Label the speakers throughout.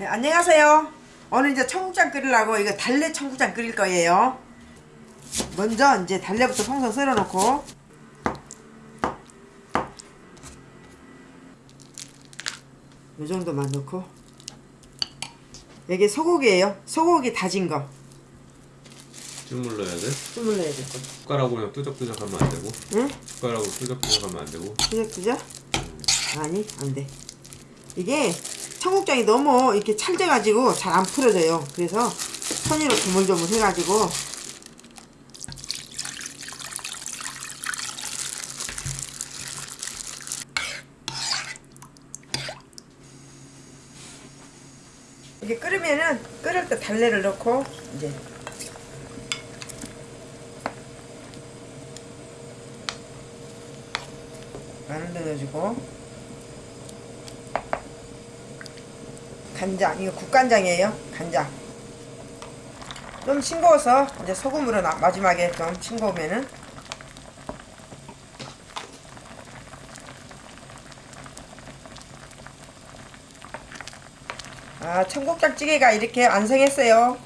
Speaker 1: 네, 안녕하세요. 오늘 이제 청국장 끓이려고 이거 달래 청국장 끓일 거예요. 먼저 이제 달래부터 송송 썰어 놓고 이 정도만 넣고 여기 소고기예요. 소고기 다진 거.
Speaker 2: 쭉 눌러야 돼?
Speaker 1: 좀 눌러야 될 거.
Speaker 2: 숟가락으로 그냥 뚜적뚜적 하면 안 되고
Speaker 1: 응?
Speaker 2: 숟가락으로 뚜적뚜적 하면 안 되고
Speaker 1: 그죠? 아니 안 돼. 이게 청국장이 너무 이렇게 찰져가지고 잘 안 풀어져요. 그래서 손으로 조물조물 해가지고. 이게 끓으면은 끓을 때 달래를 넣고 이제. 마늘도 넣어주고 간장 이거 국간장이에요? 간장. 좀 싱거워서 이제 소금으로 나- 마지막에 좀 싱거우면은. 아 청국장찌개가 이렇게 완성했어요.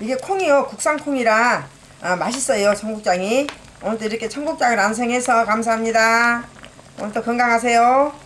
Speaker 1: 이게 콩이요 국산 콩이라 아, 맛있어요 청국장이. 오늘도 이렇게 청국장을 완성해서 감사합니다. 오늘도 건강하세요